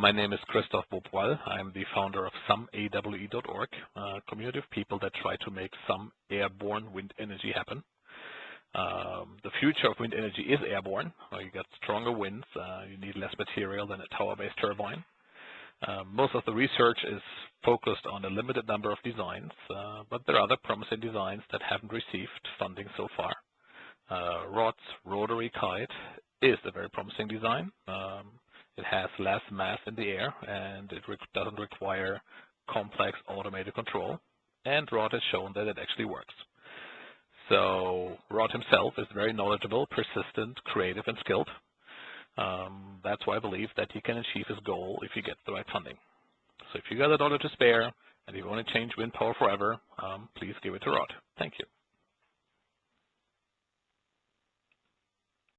My name is Christoph Beaupoil. I'm the founder of someawe.org, a community of people that try to make some airborne wind energy happen. Um, the future of wind energy is airborne. You get stronger winds. Uh, you need less material than a tower-based turbine. Uh, most of the research is focused on a limited number of designs, uh, but there are other promising designs that haven't received funding so far. Uh, Rod's rotary kite is a very promising design. Um, it has less mass in the air and it re doesn't require complex automated control. And Rod has shown that it actually works. So Rod himself is very knowledgeable, persistent, creative, and skilled. Um, that's why I believe that he can achieve his goal if he gets the right funding. So if you got a dollar to spare and you want to change wind power forever, um, please give it to Rod. Thank you.